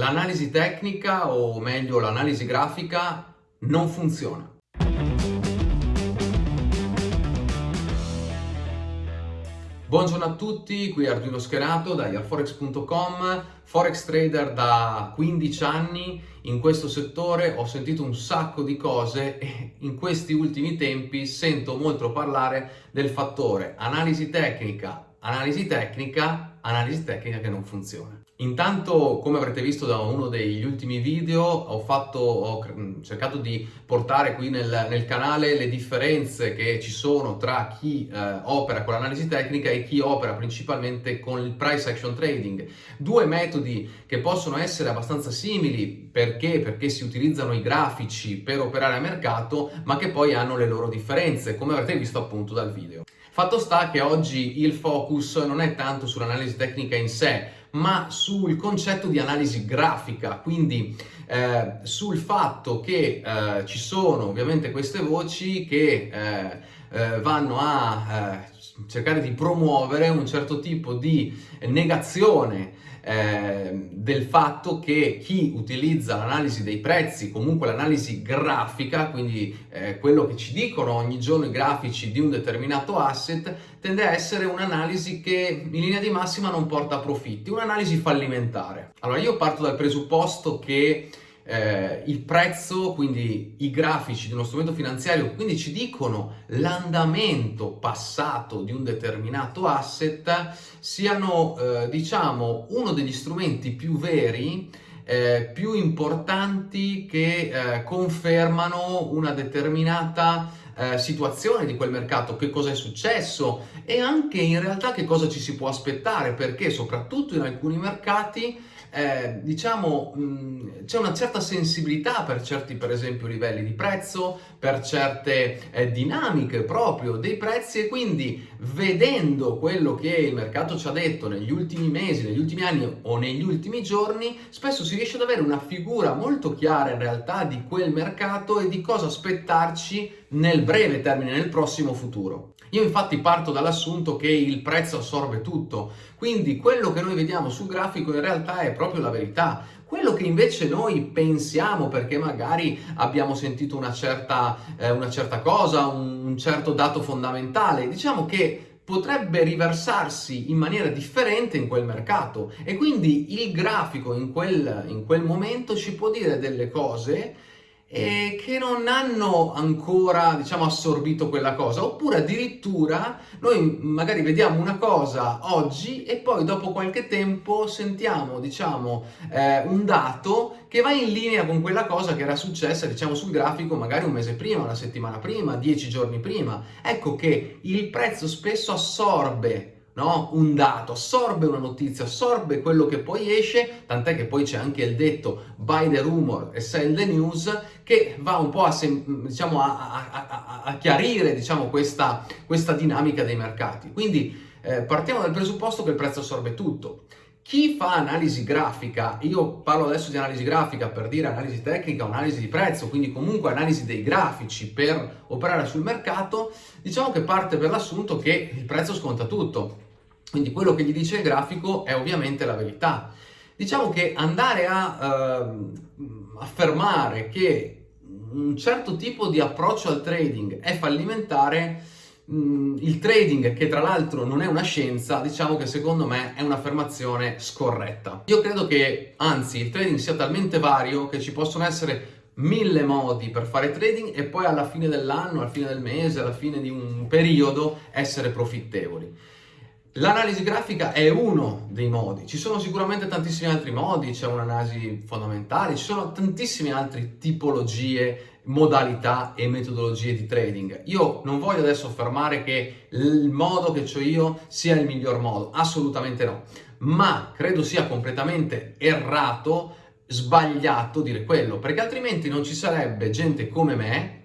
l'analisi tecnica o meglio l'analisi grafica non funziona. Buongiorno a tutti, qui Arduino Scherato da yarforex.com, forex trader da 15 anni, in questo settore ho sentito un sacco di cose e in questi ultimi tempi sento molto parlare del fattore analisi tecnica, analisi tecnica, analisi tecnica che non funziona. Intanto, come avrete visto da uno degli ultimi video, ho, fatto, ho cercato di portare qui nel, nel, canale le differenze che ci sono tra chi eh, opera con l'analisi tecnica e chi opera principalmente con il price action trading. Due metodi che possono essere abbastanza simili perché? Perché si utilizzano i grafici per operare a mercato, ma che poi hanno le loro differenze, come avrete visto appunto dal video. Fatto sta che oggi il focus non è tanto sull'analisi tecnica in sé, ma sul concetto di analisi grafica, quindi eh, sul fatto che eh, ci sono ovviamente queste voci che eh, eh vanno a eh, cercare di promuovere un certo tipo di negazione eh, del fatto che chi utilizza l'analisi dei prezzi, comunque l'analisi grafica, quindi eh, quello che ci dicono ogni giorno i grafici di un determinato asset, tende a essere un'analisi che in linea di massima non porta a profitti, un'analisi fallimentare. Allora io parto dal presupposto che eh, il prezzo, quindi i grafici di uno strumento finanziario, quindi ci dicono l'andamento passato di un determinato asset, siano, eh, diciamo, uno degli strumenti più veri eh, più importanti che eh, confermano una determinata eh, situazione di quel mercato, che cosa è successo e anche in realtà che cosa ci si può aspettare, perché soprattutto in alcuni mercati eh, diciamo, c'è una certa sensibilità per certi, per esempio, livelli di prezzo, per certe eh, dinamiche proprio dei prezzi e quindi vedendo quello che il mercato ci ha detto negli ultimi mesi, negli ultimi anni o negli ultimi giorni, spesso si riesce ad avere una figura molto chiara in realtà di quel mercato e di cosa aspettarci nel breve termine, nel prossimo futuro. Io infatti parto dall'assunto che il prezzo assorbe tutto, quindi quello che noi vediamo sul grafico in realtà è proprio la verità. Quello che invece noi pensiamo perché magari abbiamo sentito una certa, eh, una certa cosa, un, certo dato fondamentale, diciamo che potrebbe riversarsi in maniera differente in quel mercato e quindi il grafico in quel, in quel momento ci può dire delle cose e che non hanno ancora, diciamo, assorbito quella cosa, oppure addirittura noi magari vediamo una cosa oggi e poi dopo qualche tempo sentiamo, diciamo, eh, un dato che va in linea con quella cosa che era successa, diciamo, sul grafico magari un mese prima, una settimana prima, dieci giorni prima. Ecco che il prezzo spesso assorbe no? un dato, assorbe una notizia, assorbe quello che poi esce, tant'è che poi c'è anche il detto buy the rumor e sell the news, che va un po' a, diciamo, a, a, a chiarire diciamo, questa, questa, dinamica dei mercati. Quindi eh, partiamo dal presupposto che il prezzo assorbe tutto. Chi fa analisi grafica, io parlo adesso di analisi grafica per dire analisi tecnica, analisi di prezzo, quindi comunque analisi dei grafici per operare sul mercato, diciamo che parte per l'assunto che il prezzo sconta tutto. Quindi quello che gli dice il grafico è ovviamente la verità. Diciamo che andare a eh, affermare che un certo tipo di approccio al trading è fallimentare, il trading, che tra l'altro non è una scienza, diciamo che secondo me è un'affermazione scorretta. Io credo che, anzi, il trading sia talmente vario che ci possono essere mille modi per fare trading e poi alla fine dell'anno, alla fine del mese, alla fine di un periodo essere profittevoli. L'analisi grafica è uno dei modi, ci sono sicuramente tantissimi altri modi, c'è un'analisi fondamentale, ci sono tantissime altre tipologie, modalità e metodologie di trading. Io non voglio adesso affermare che il modo che ho io sia il miglior modo, assolutamente no, ma credo sia completamente errato, sbagliato dire quello, perché altrimenti non ci sarebbe gente come me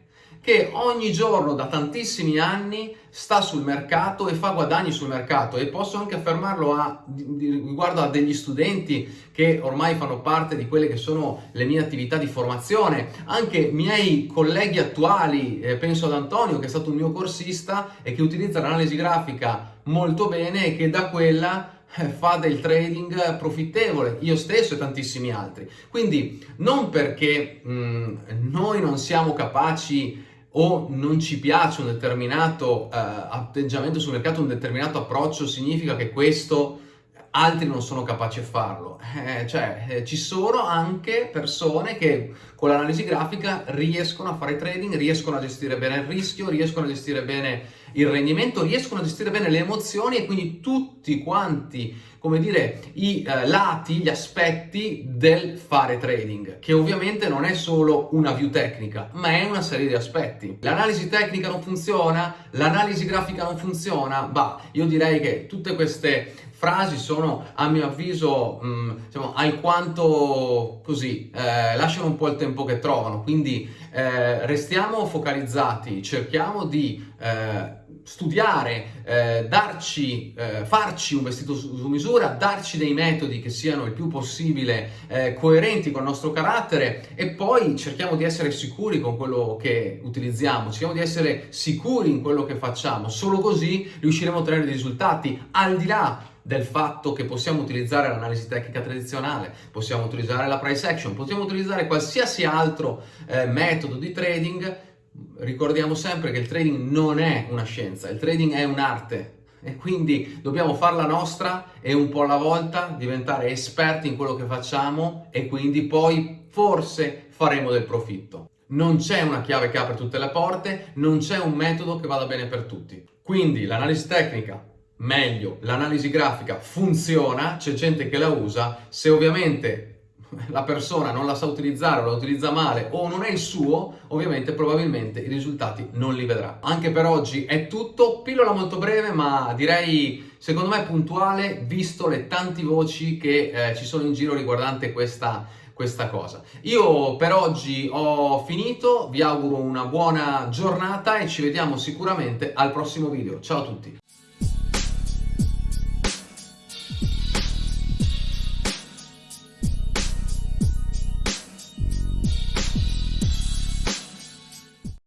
che ogni giorno da tantissimi anni sta sul mercato e fa guadagni sul mercato. E posso anche affermarlo a, riguardo a degli studenti che ormai fanno parte di quelle che sono le mie attività di formazione, anche miei colleghi attuali, eh, penso ad Antonio che è stato un mio corsista e che utilizza l'analisi grafica molto bene e che da quella eh, fa del trading profittevole, io stesso e tantissimi altri. Quindi non perché mh, mm, noi non siamo capaci o non ci piace un determinato eh, atteggiamento sul mercato, un determinato approccio, significa che questo altri non sono capaci a farlo. Eh, cioè, eh, ci sono anche persone che con l'analisi grafica riescono a fare trading, riescono a gestire bene il rischio, riescono a gestire bene il rendimento, riescono a gestire bene le emozioni e quindi tutti quanti, come dire, i eh, lati, gli aspetti del fare trading, che ovviamente non è solo una view tecnica, ma è una serie di aspetti. L'analisi tecnica non funziona, l'analisi grafica non funziona, bah, io direi che tutte queste frasi sono a mio avviso mh, mm, diciamo, alquanto così, eh, lasciano un po' il tempo che trovano, quindi eh, restiamo focalizzati, cerchiamo di eh, studiare, eh, darci, eh, farci un vestito su, su, misura, darci dei metodi che siano il più possibile eh, coerenti con il nostro carattere e poi cerchiamo di essere sicuri con quello che utilizziamo, cerchiamo di essere sicuri in quello che facciamo, solo così riusciremo a ottenere dei risultati. Al di là del fatto che possiamo utilizzare l'analisi tecnica tradizionale, possiamo utilizzare la price action, possiamo utilizzare qualsiasi altro eh, metodo di trading, ricordiamo sempre che il trading non è una scienza, il trading è un'arte e quindi dobbiamo farla nostra e un po' alla volta diventare esperti in quello che facciamo e quindi poi forse faremo del profitto. Non c'è una chiave che apre tutte le porte, non c'è un metodo che vada bene per tutti. Quindi l'analisi tecnica meglio, l'analisi grafica funziona, c'è gente che la usa, se ovviamente la persona non la sa utilizzare o la utilizza male o non è il suo, ovviamente probabilmente i risultati non li vedrà. Anche per oggi è tutto, pillola molto breve ma direi secondo me puntuale visto le tante voci che eh, ci sono in giro riguardante questa, questa cosa. Io per oggi ho finito, vi auguro una buona giornata e ci vediamo sicuramente al prossimo video. Ciao a tutti!